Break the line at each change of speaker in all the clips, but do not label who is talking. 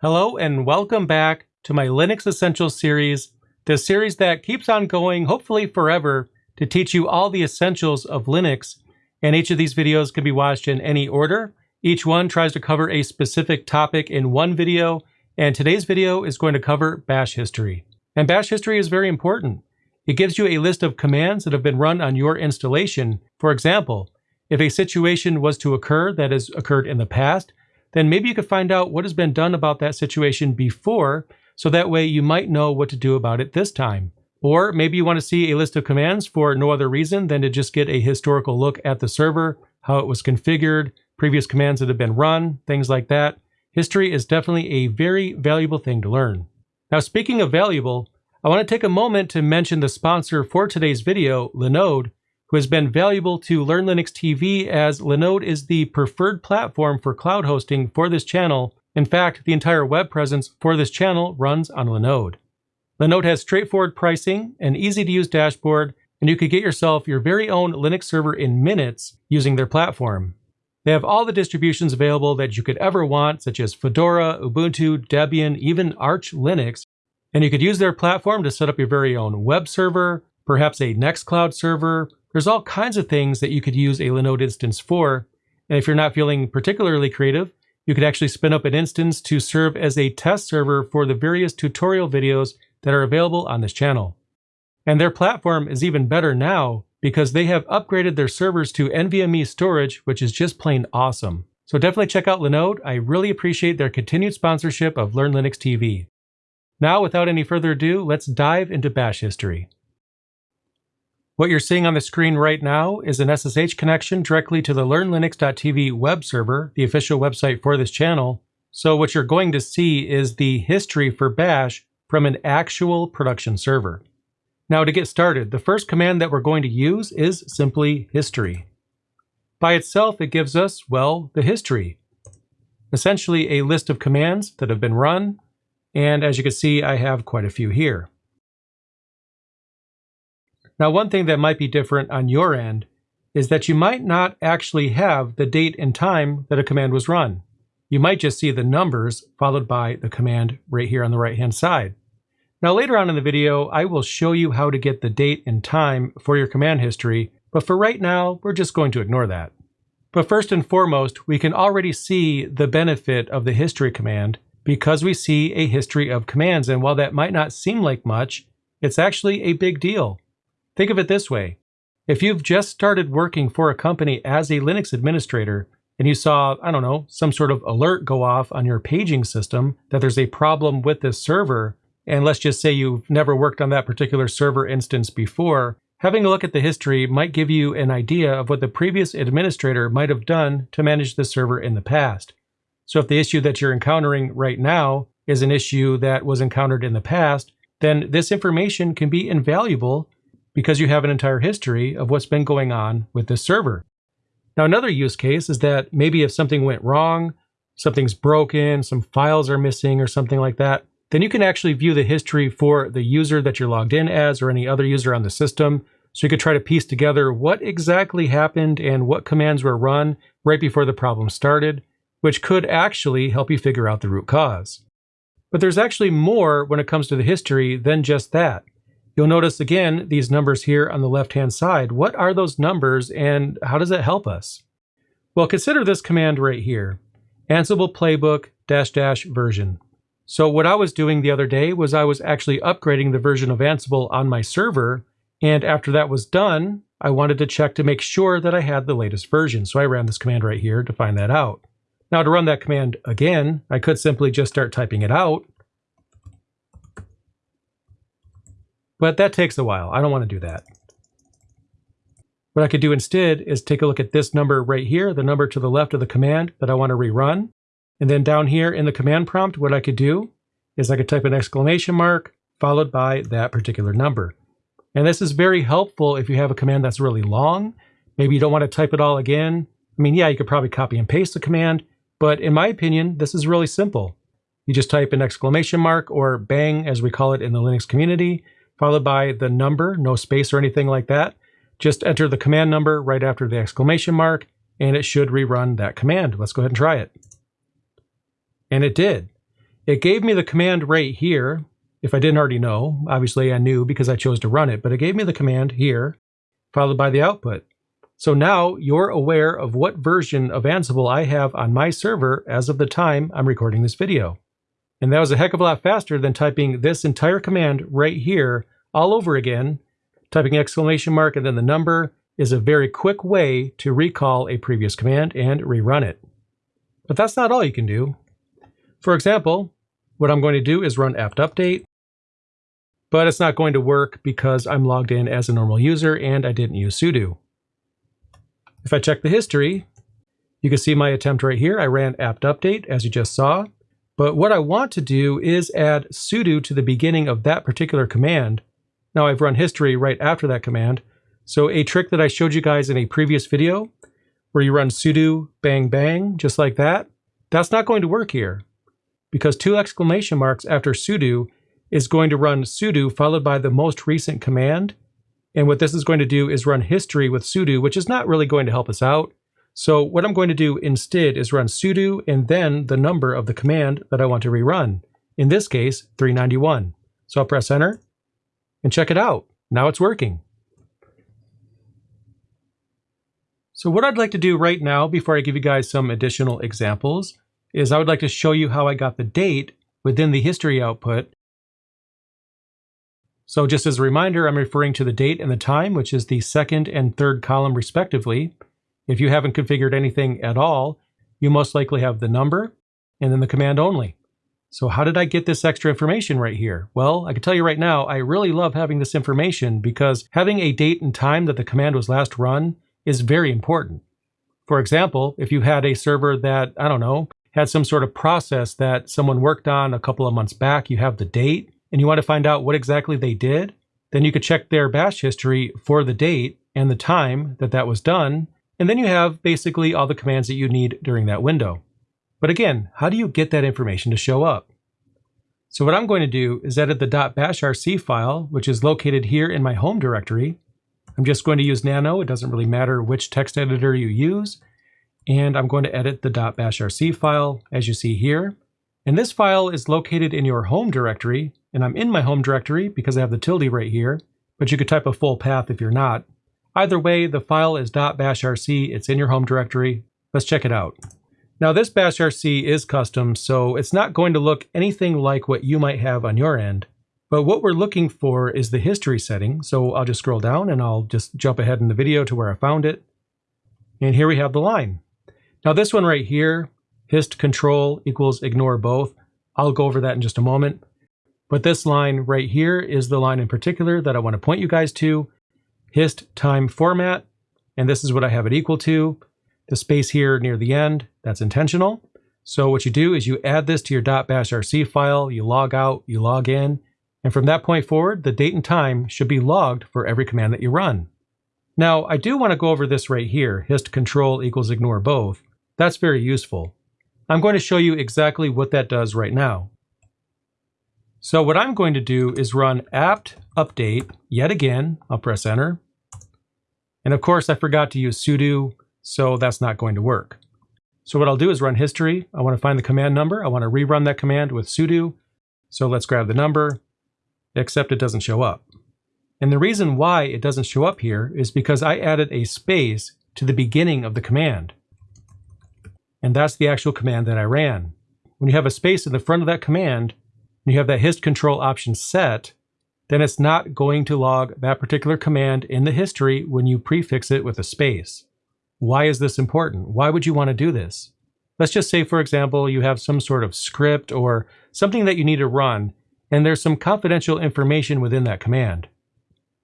Hello and welcome back to my Linux Essentials series, the series that keeps on going, hopefully forever, to teach you all the essentials of Linux. And each of these videos can be watched in any order. Each one tries to cover a specific topic in one video, and today's video is going to cover bash history. And bash history is very important. It gives you a list of commands that have been run on your installation. For example, if a situation was to occur that has occurred in the past, then maybe you could find out what has been done about that situation before, so that way you might know what to do about it this time. Or maybe you want to see a list of commands for no other reason than to just get a historical look at the server, how it was configured, previous commands that have been run, things like that. History is definitely a very valuable thing to learn. Now speaking of valuable, I want to take a moment to mention the sponsor for today's video, Linode, who has been valuable to Learn Linux TV as Linode is the preferred platform for cloud hosting for this channel. In fact, the entire web presence for this channel runs on Linode. Linode has straightforward pricing, an easy to use dashboard, and you could get yourself your very own Linux server in minutes using their platform. They have all the distributions available that you could ever want, such as Fedora, Ubuntu, Debian, even Arch Linux, and you could use their platform to set up your very own web server, perhaps a Nextcloud server, there's all kinds of things that you could use a Linode instance for. And if you're not feeling particularly creative, you could actually spin up an instance to serve as a test server for the various tutorial videos that are available on this channel. And their platform is even better now because they have upgraded their servers to NVMe storage, which is just plain awesome. So definitely check out Linode. I really appreciate their continued sponsorship of Learn Linux TV. Now, without any further ado, let's dive into bash history. What you're seeing on the screen right now is an SSH connection directly to the learnlinux.tv web server, the official website for this channel. So what you're going to see is the history for bash from an actual production server. Now to get started, the first command that we're going to use is simply history. By itself, it gives us, well, the history. Essentially a list of commands that have been run, and as you can see, I have quite a few here. Now, one thing that might be different on your end is that you might not actually have the date and time that a command was run. You might just see the numbers followed by the command right here on the right hand side. Now later on in the video, I will show you how to get the date and time for your command history, but for right now, we're just going to ignore that. But first and foremost, we can already see the benefit of the history command because we see a history of commands. And while that might not seem like much, it's actually a big deal. Think of it this way. If you've just started working for a company as a Linux administrator and you saw, I don't know, some sort of alert go off on your paging system that there's a problem with this server, and let's just say you've never worked on that particular server instance before, having a look at the history might give you an idea of what the previous administrator might have done to manage the server in the past. So if the issue that you're encountering right now is an issue that was encountered in the past, then this information can be invaluable because you have an entire history of what's been going on with this server. Now, another use case is that maybe if something went wrong, something's broken, some files are missing or something like that, then you can actually view the history for the user that you're logged in as or any other user on the system. So you could try to piece together what exactly happened and what commands were run right before the problem started, which could actually help you figure out the root cause. But there's actually more when it comes to the history than just that. You'll notice again these numbers here on the left-hand side. What are those numbers and how does it help us? Well, consider this command right here, Ansible playbook dash dash version. So what I was doing the other day was I was actually upgrading the version of Ansible on my server. And after that was done, I wanted to check to make sure that I had the latest version. So I ran this command right here to find that out. Now to run that command again, I could simply just start typing it out. But that takes a while. I don't want to do that. What I could do instead is take a look at this number right here, the number to the left of the command that I want to rerun. And then down here in the command prompt, what I could do is I could type an exclamation mark followed by that particular number. And this is very helpful if you have a command that's really long. Maybe you don't want to type it all again. I mean, yeah, you could probably copy and paste the command, but in my opinion, this is really simple. You just type an exclamation mark or bang, as we call it in the Linux community, followed by the number, no space or anything like that. Just enter the command number right after the exclamation mark, and it should rerun that command. Let's go ahead and try it. And it did. It gave me the command right here, if I didn't already know. Obviously, I knew because I chose to run it, but it gave me the command here, followed by the output. So now you're aware of what version of Ansible I have on my server as of the time I'm recording this video. And that was a heck of a lot faster than typing this entire command right here all over again. Typing exclamation mark and then the number is a very quick way to recall a previous command and rerun it. But that's not all you can do. For example, what I'm going to do is run apt update, but it's not going to work because I'm logged in as a normal user and I didn't use sudo. If I check the history, you can see my attempt right here. I ran apt update as you just saw. But what I want to do is add sudo to the beginning of that particular command. Now I've run history right after that command. So a trick that I showed you guys in a previous video, where you run sudo bang bang, just like that, that's not going to work here. Because two exclamation marks after sudo is going to run sudo followed by the most recent command. And what this is going to do is run history with sudo, which is not really going to help us out. So what I'm going to do instead is run sudo and then the number of the command that I want to rerun. In this case, 391. So I'll press enter and check it out. Now it's working. So what I'd like to do right now before I give you guys some additional examples is I would like to show you how I got the date within the history output. So just as a reminder, I'm referring to the date and the time, which is the second and third column respectively. If you haven't configured anything at all, you most likely have the number and then the command only. So how did I get this extra information right here? Well, I can tell you right now, I really love having this information because having a date and time that the command was last run is very important. For example, if you had a server that, I don't know, had some sort of process that someone worked on a couple of months back, you have the date, and you want to find out what exactly they did, then you could check their bash history for the date and the time that that was done, and then you have basically all the commands that you need during that window. But again, how do you get that information to show up? So what I'm going to do is edit the .bashrc file, which is located here in my home directory. I'm just going to use nano. It doesn't really matter which text editor you use. And I'm going to edit the .bashrc file, as you see here. And this file is located in your home directory, and I'm in my home directory because I have the tilde right here, but you could type a full path if you're not. Either way, the file is .bashrc. It's in your home directory. Let's check it out. Now this bashrc is custom, so it's not going to look anything like what you might have on your end. But what we're looking for is the history setting. So I'll just scroll down and I'll just jump ahead in the video to where I found it. And here we have the line. Now this one right here, hist control equals ignore both. I'll go over that in just a moment. But this line right here is the line in particular that I want to point you guys to hist time format, and this is what I have it equal to. The space here near the end, that's intentional. So what you do is you add this to your .bashrc file, you log out, you log in, and from that point forward, the date and time should be logged for every command that you run. Now, I do want to go over this right here, hist control equals ignore both. That's very useful. I'm going to show you exactly what that does right now. So what I'm going to do is run apt update yet again. I'll press enter. And of course, I forgot to use sudo, so that's not going to work. So what I'll do is run history. I want to find the command number. I want to rerun that command with sudo. So let's grab the number, except it doesn't show up. And the reason why it doesn't show up here is because I added a space to the beginning of the command. And that's the actual command that I ran. When you have a space in the front of that command, and you have that hist control option set, then it's not going to log that particular command in the history when you prefix it with a space. Why is this important? Why would you want to do this? Let's just say, for example, you have some sort of script or something that you need to run, and there's some confidential information within that command.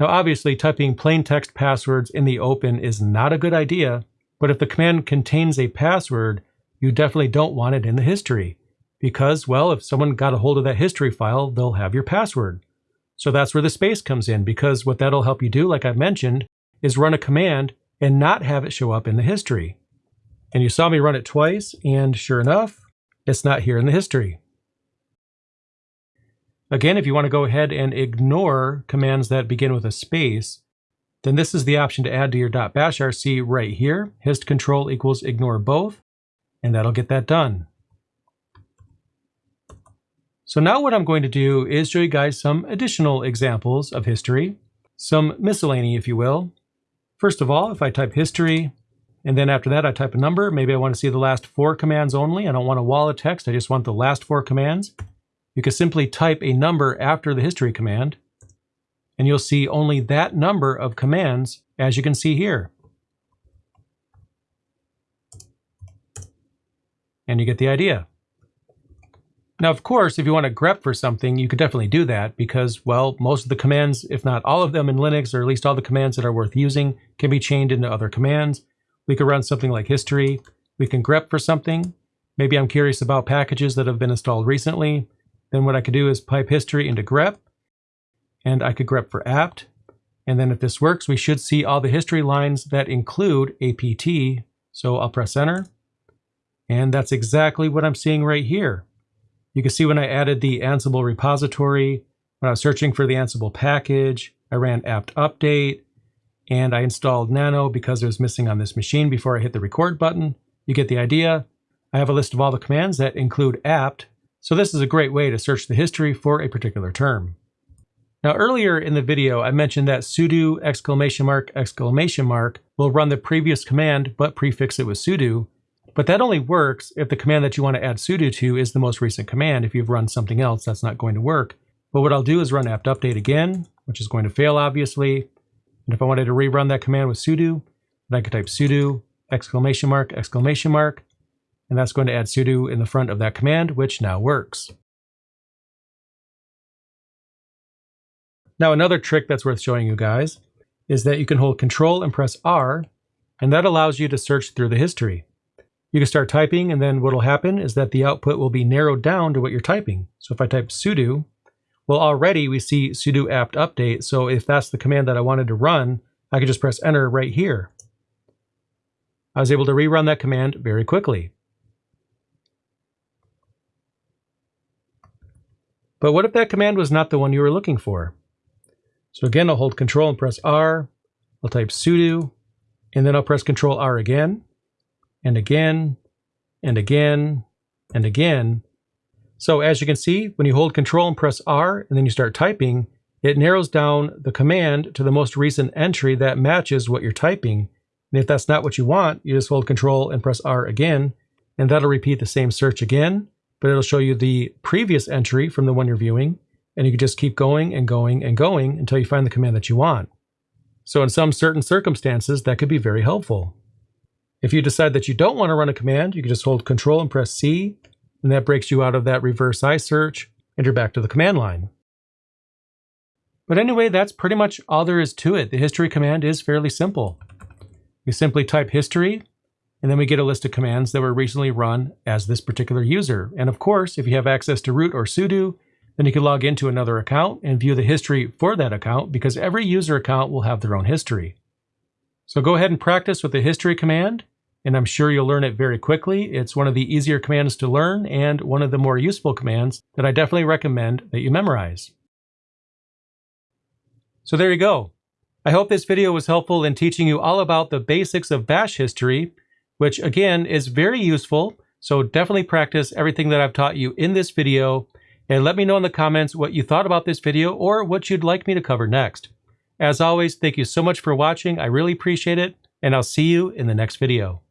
Now, obviously, typing plain text passwords in the open is not a good idea, but if the command contains a password, you definitely don't want it in the history because, well, if someone got a hold of that history file, they'll have your password. So that's where the space comes in because what that'll help you do, like I mentioned, is run a command and not have it show up in the history. And you saw me run it twice, and sure enough, it's not here in the history. Again, if you want to go ahead and ignore commands that begin with a space, then this is the option to add to your .bashrc right here. Hist control equals ignore both, and that'll get that done. So now what I'm going to do is show you guys some additional examples of history, some miscellany, if you will. First of all, if I type history, and then after that I type a number, maybe I want to see the last four commands only. I don't want a wall of text, I just want the last four commands. You can simply type a number after the history command, and you'll see only that number of commands, as you can see here. And you get the idea. Now, of course, if you want to grep for something, you could definitely do that because, well, most of the commands, if not all of them in Linux, or at least all the commands that are worth using, can be chained into other commands. We could run something like history. We can grep for something. Maybe I'm curious about packages that have been installed recently. Then what I could do is pipe history into grep, and I could grep for apt. And then if this works, we should see all the history lines that include apt. So I'll press enter. And that's exactly what I'm seeing right here. You can see when I added the Ansible repository, when I was searching for the Ansible package, I ran apt update, and I installed nano because it was missing on this machine before I hit the record button. You get the idea. I have a list of all the commands that include apt, so this is a great way to search the history for a particular term. Now earlier in the video, I mentioned that sudo exclamation mark exclamation mark will run the previous command but prefix it with sudo, but that only works if the command that you want to add sudo to is the most recent command. If you've run something else, that's not going to work. But what I'll do is run apt update again, which is going to fail, obviously. And if I wanted to rerun that command with sudo, then I could type sudo exclamation mark exclamation mark, and that's going to add sudo in the front of that command, which now works. Now another trick that's worth showing you guys is that you can hold control and press R, and that allows you to search through the history. You can start typing and then what will happen is that the output will be narrowed down to what you're typing. So if I type sudo, well already we see sudo apt update. So if that's the command that I wanted to run, I could just press enter right here. I was able to rerun that command very quickly. But what if that command was not the one you were looking for? So again, I'll hold control and press R. I'll type sudo, and then I'll press control R again and again and again and again. So as you can see, when you hold control and press R and then you start typing, it narrows down the command to the most recent entry that matches what you're typing. And if that's not what you want, you just hold control and press R again, and that'll repeat the same search again, but it'll show you the previous entry from the one you're viewing, and you can just keep going and going and going until you find the command that you want. So in some certain circumstances, that could be very helpful. If you decide that you don't want to run a command, you can just hold Control and press C, and that breaks you out of that reverse I search, and you're back to the command line. But anyway, that's pretty much all there is to it. The history command is fairly simple. We simply type history, and then we get a list of commands that were recently run as this particular user. And of course, if you have access to root or sudo, then you can log into another account and view the history for that account because every user account will have their own history. So go ahead and practice with the history command, and I'm sure you'll learn it very quickly. It's one of the easier commands to learn and one of the more useful commands that I definitely recommend that you memorize. So there you go. I hope this video was helpful in teaching you all about the basics of bash history, which again is very useful. So definitely practice everything that I've taught you in this video and let me know in the comments what you thought about this video or what you'd like me to cover next. As always, thank you so much for watching. I really appreciate it, and I'll see you in the next video.